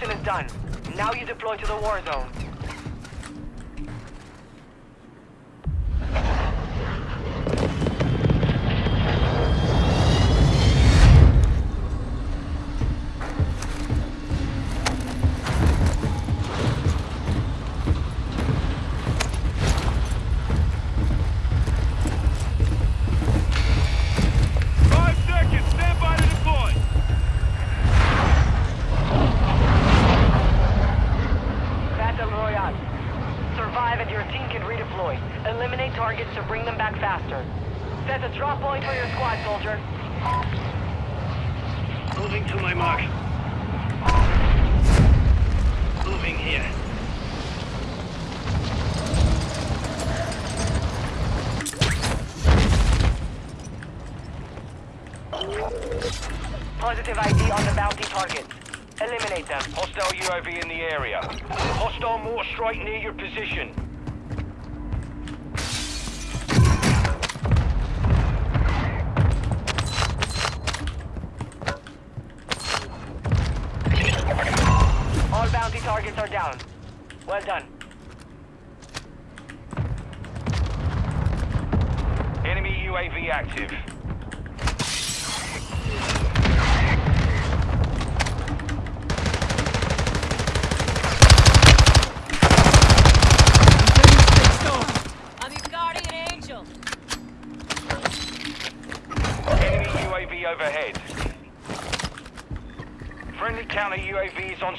portion is done. Now you deploy to the war zone. Positive ID on the bounty targets. Eliminate them. Hostile UAV in the area. Hostile mortar strike near your position. All bounty targets are down. Well done. Enemy UAV active.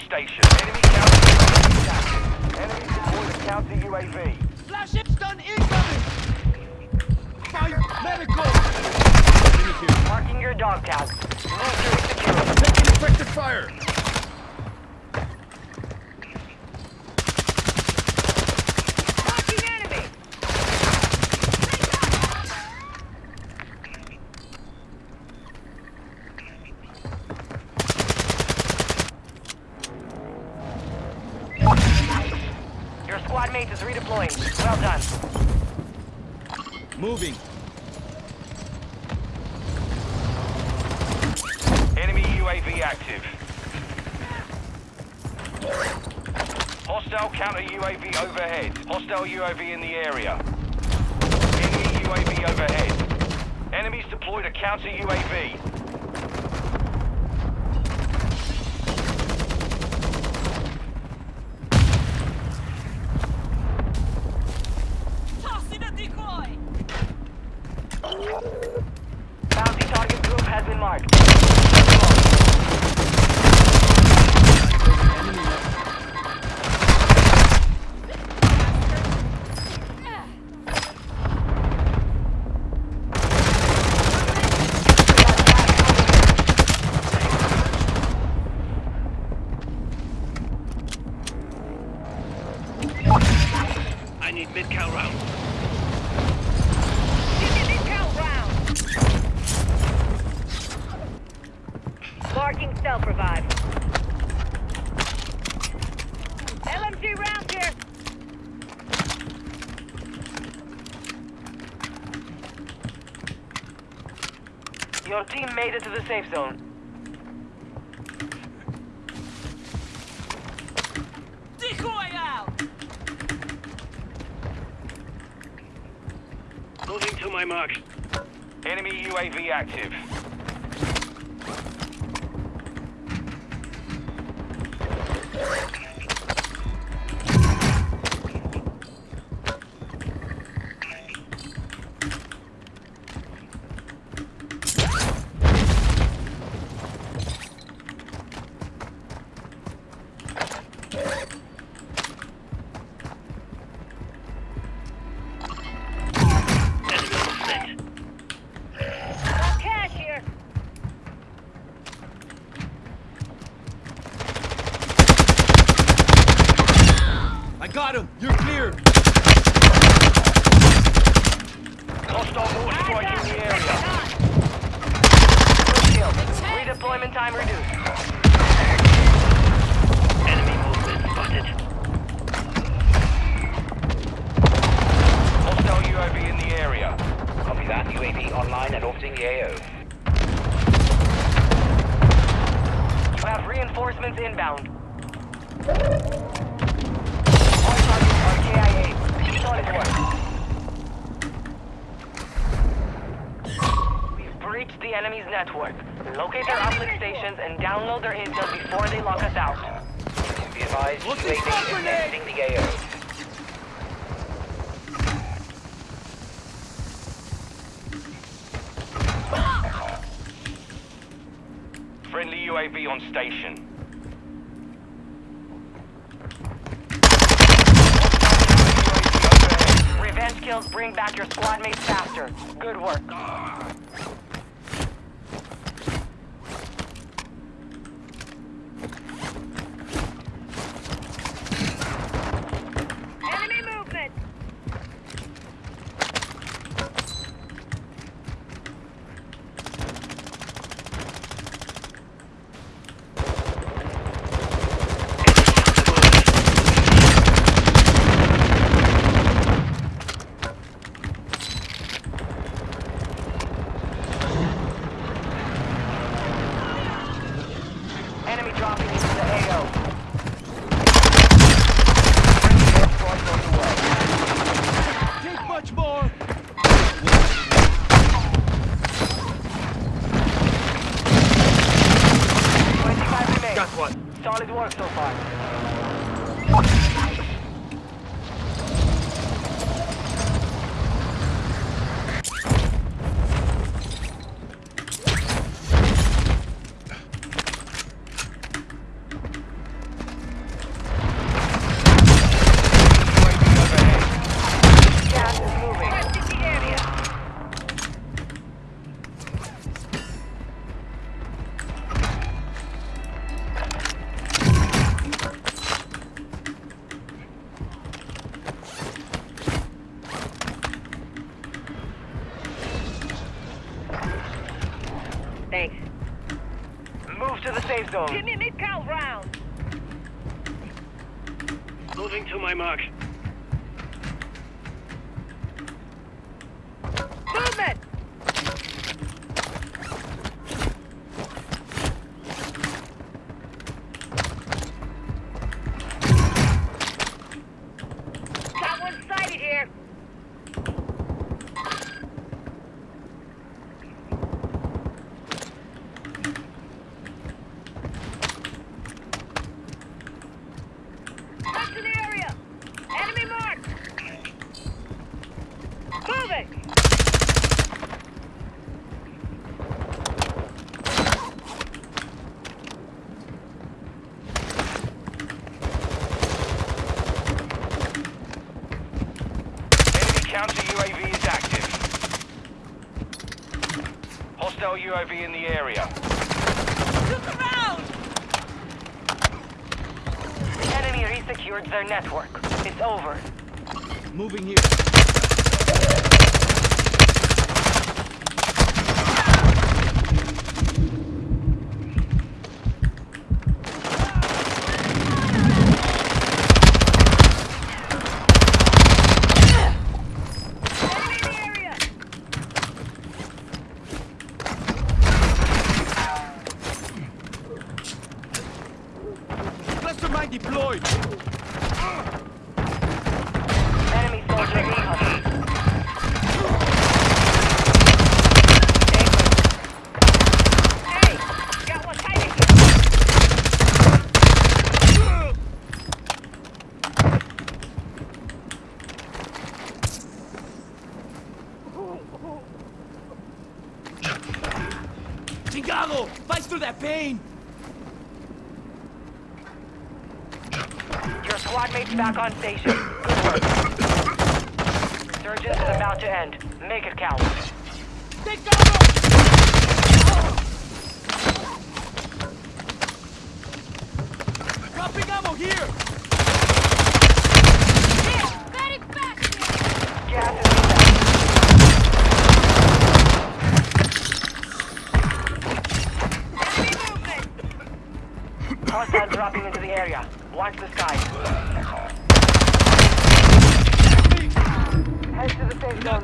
Station. Enemy counter. Enemy deploy the counter UAV. Flash it, stun incoming! Fire, medical! Marking your dog tag. Move to secure. Taking effective fire! Your squad mate is redeploying. Well done. Moving. Enemy UAV active. Hostile counter UAV overhead. Hostile UAV in the area. Enemy UAV overhead. Enemies deployed a counter UAV. I need mid-cal round. Marking self revive. LMG round here. Your team made it to the safe zone. Decoy to my mark. Enemy UAV active. Him! You're clear! Be advised, What's UAV is exiting the AO. Friendly UAV on station. Revenge kills bring back your squad mates faster. Good work. Enemy Move to the safe Give zone. me mid-cal round. Moving to my mark. Movement! Got one sighted here. Back to the area. Enemy marked. Moving. Enemy counter UAV is active. Hostile UAV in the area. Look around! The enemy resecured their network. It's over. Moving here. Enemy in the area. Cluster mine deployed. Enemy soldier incoming. Hey, got one sighted here. Chingado! Fight through that pain. Your squad mates back on station. Good work. Resurgence is about to end. Make it count. Chingado! Dropping ammo here. Very fast! Gas is inbound. Enemy movement. Hostile dropping into the area. Watch the sky. Head to the safe zone.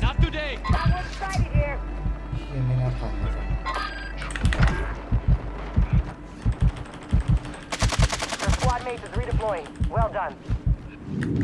Not today. Here. Your squad mates is redeploying. Well done.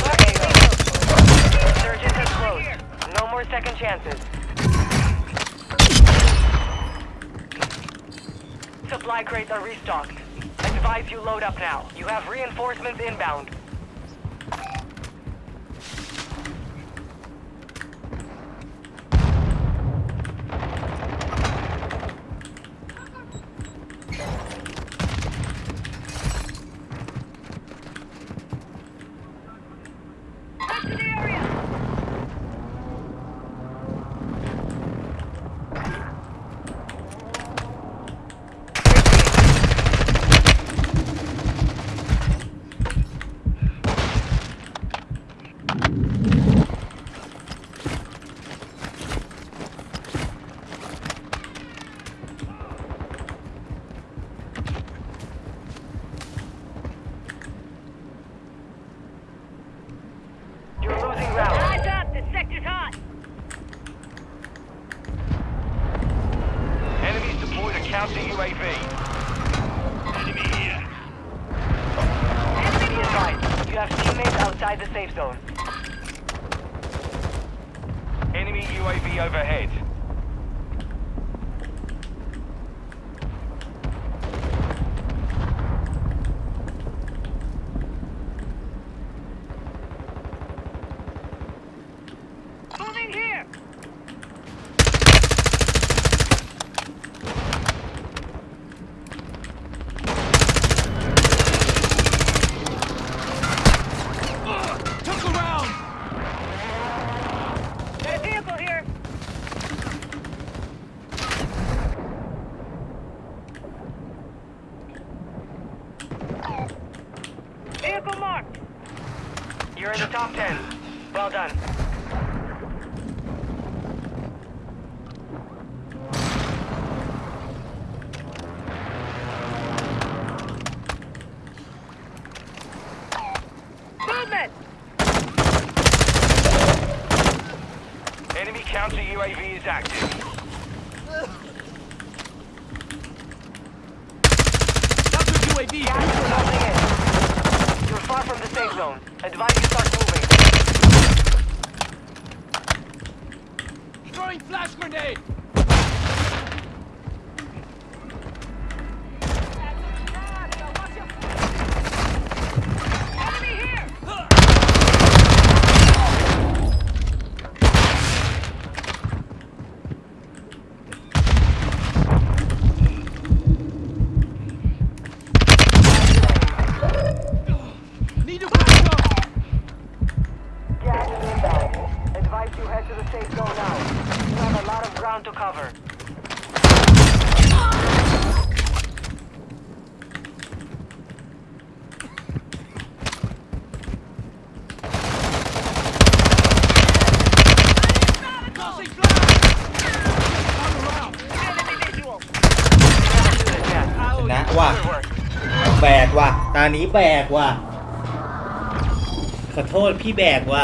for second chances. Supply crates are restocked. I advise you load up now. You have reinforcements inbound. UAV overhead. Enemy counter UAV is active. Counter UAV! Gas is in. You're far from the safe zone. Advise you start moving. Throwing flash grenade! ตานี้แบกว่ะ ขอโทษพี่แบกว่ะ